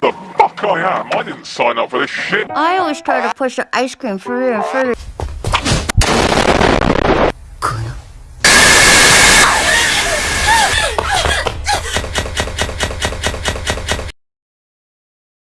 The fuck I am? I didn't sign up for this shit. I always try to push the ice cream further and further.